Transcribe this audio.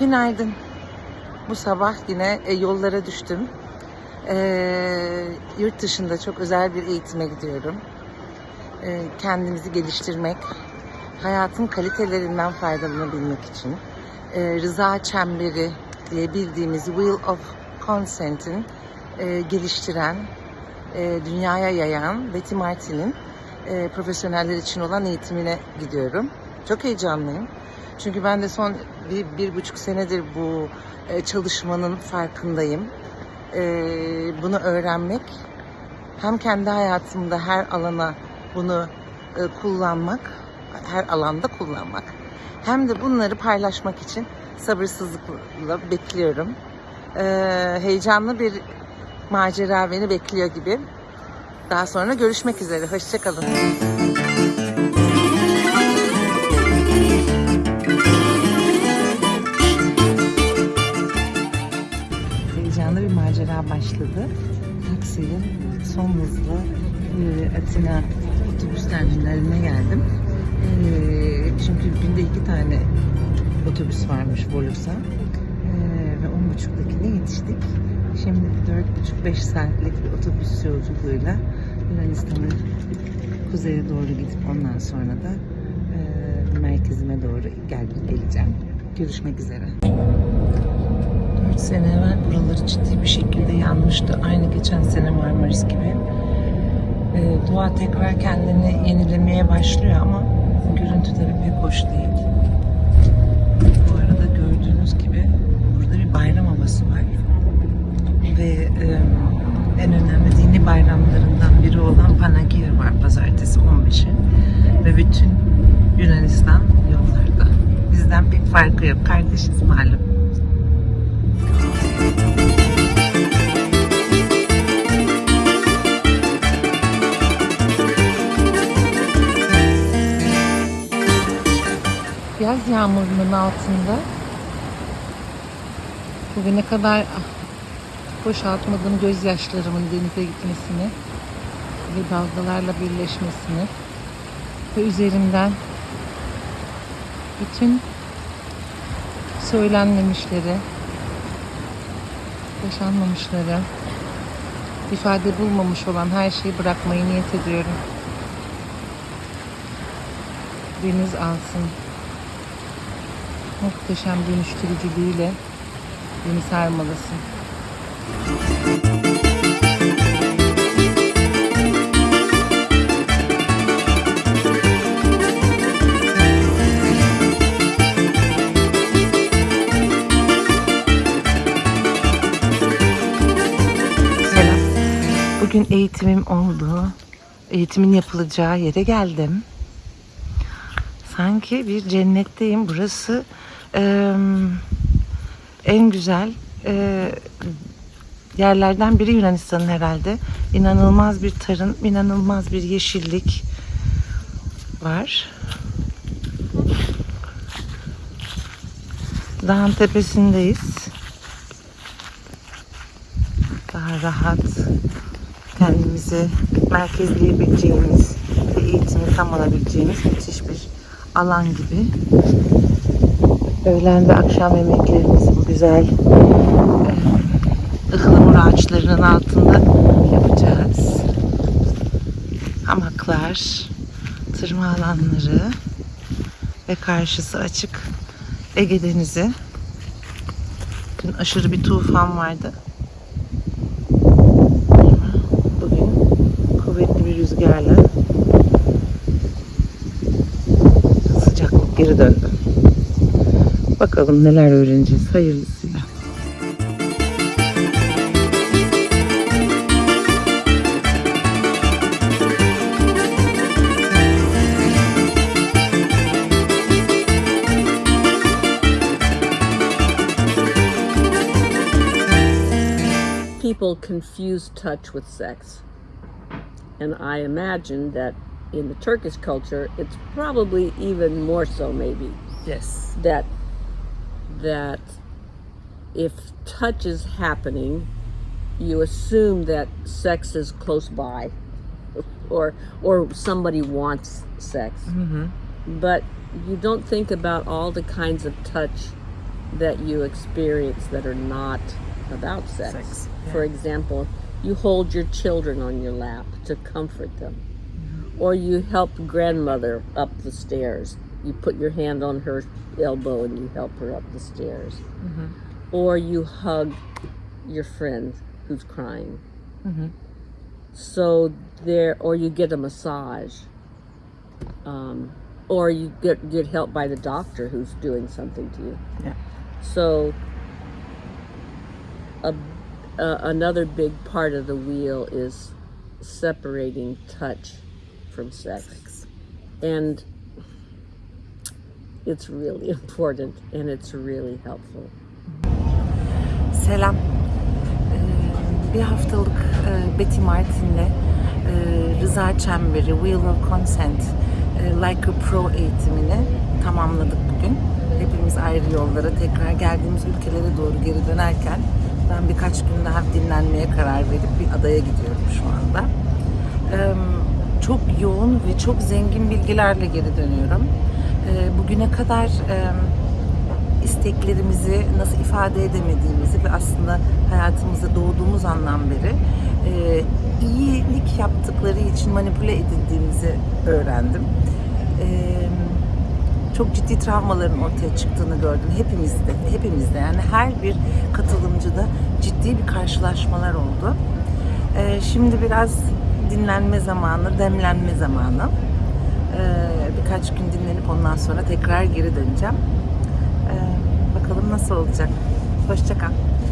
Günaydın. Bu sabah yine e, yollara düştüm. E, yurt dışında çok özel bir eğitime gidiyorum. E, kendimizi geliştirmek, hayatın kalitelerinden faydalanabilmek için e, rıza çemberi diye bildiğimiz Wheel of Consent'in e, geliştiren, e, dünyaya yayan Betty Martin'in e, profesyoneller için olan eğitimine gidiyorum. Çok heyecanlıyım. Çünkü ben de son bir, bir buçuk senedir bu e, çalışmanın farkındayım. E, bunu öğrenmek, hem kendi hayatımda her alana bunu e, kullanmak, her alanda kullanmak, hem de bunları paylaşmak için sabırsızlıkla bekliyorum. E, heyecanlı bir macera beni bekliyor gibi. Daha sonra görüşmek üzere. Hoşçakalın. Macera başladı. Taksiyle son hızlı e, Atina otobüs terminaline geldim. E, çünkü günde iki tane otobüs varmış Volus'a. E, ve on buçuktakine yetiştik. Şimdi dört buçuk beş saatlik bir otobüs yolculuğuyla Yunanistan'ın kuzeye doğru gidip ondan sonra da e, merkezime doğru gel geleceğim. Görüşmek üzere. 4 sene evvel buraları ciddi bir şekilde yanmıştı. Aynı geçen sene Marmaris gibi. Ee, doğa tekrar kendini yenilemeye başlıyor ama görüntüleri pek hoş değil. Bu arada gördüğünüz gibi burada bir bayram havası var. Ve e, en önemli dini bayramlarından biri olan Panagia var pazartesi 15'i. Ve bütün Yunanistan yollarda. Bizden pek farkı yok. Kardeşiz malum. Yağmurunun altında bugüne kadar boşaltmadığım gözyaşlarımın denize gitmesini ve dalgalarla birleşmesini ve üzerimden bütün söylenmemişleri, yaşanmamışları, ifade bulmamış olan her şeyi bırakmayı niyet ediyorum. Deniz alsın. Muhteşem dönüştürücülüğüyle beni sarmalasın. Selam. Bugün eğitimim oldu. Eğitimin yapılacağı yere geldim. Sanki bir cennetteyim. Burası eee, en güzel eee, yerlerden biri Yunanistan'ın herhalde. İnanılmaz bir tarım, inanılmaz bir yeşillik var. Dağın tepesindeyiz. Daha rahat kendimizi merkezleyebileceğimiz ve eğitimi tam alabileceğimiz müthiş bir alan gibi. Öğlen ve akşam yemeklerimizi bu güzel eh, ıhlamur ağaçlarının altında yapacağız. Hamaklar, tırma alanları ve karşısı açık Ege Denizi. Dün aşırı bir tufan vardı. Bugün kuvvetli bir rüzgarla sıcaklık geri döndü. Bakalım neler öğreneceğiz hayırlısıyla. people confuse touch with sex. And I imagine that in the Turkish culture, it's probably even more so, maybe, Yes. that that if touch is happening, you assume that sex is close by, or or somebody wants sex. Mm-hmm. But you don't think about all the kinds of touch that you experience that are not about sex. Sex, For example, you hold your children on your lap to comfort them, mm-hmm. or you help grandmother up the stairs. You put your hand on her elbow and you help her up the stairs, or you hug your friend who's crying. So there, or you get a massage, um, or you get get help by the doctor who's doing something to you. Yeah. So, a, uh, another big part of the wheel is separating touch from sex. And it's really important and it's really helpful. Selam. Ee, bir haftalık e, Betty Martin'le e, Rıza Çemberi Wheel of Consent e, Like a Pro eğitimini tamamladık bugün. Hepimiz ayrı yollara tekrar geldiğimiz ülkelere doğru geri dönerken ben birkaç gün daha dinlenmeye karar verip bir adaya gidiyorum şu anda. Çok yoğun ve çok zengin bilgilerle geri dönüyorum. Ee, Bugüne kadar e, isteklerimizi nasıl ifade edemediğimizi ve aslında hayatımızda doğduğumuz andan beri e, iyilik yaptıkları için manipüle edildiğimizi öğrendim. E, çok ciddi travmaların ortaya çıktığını gördüm. Hepimizde, hepimizde yani her bir katılımcıda ciddi bir karşılaşmalar oldu. E, şimdi biraz dinlenme zamanı, demlenme zamanı. E, birkaç gün dinlenip ondan sonra tekrar geri döneceğim. Ee, bakalım nasıl olacak. Hoşça kal.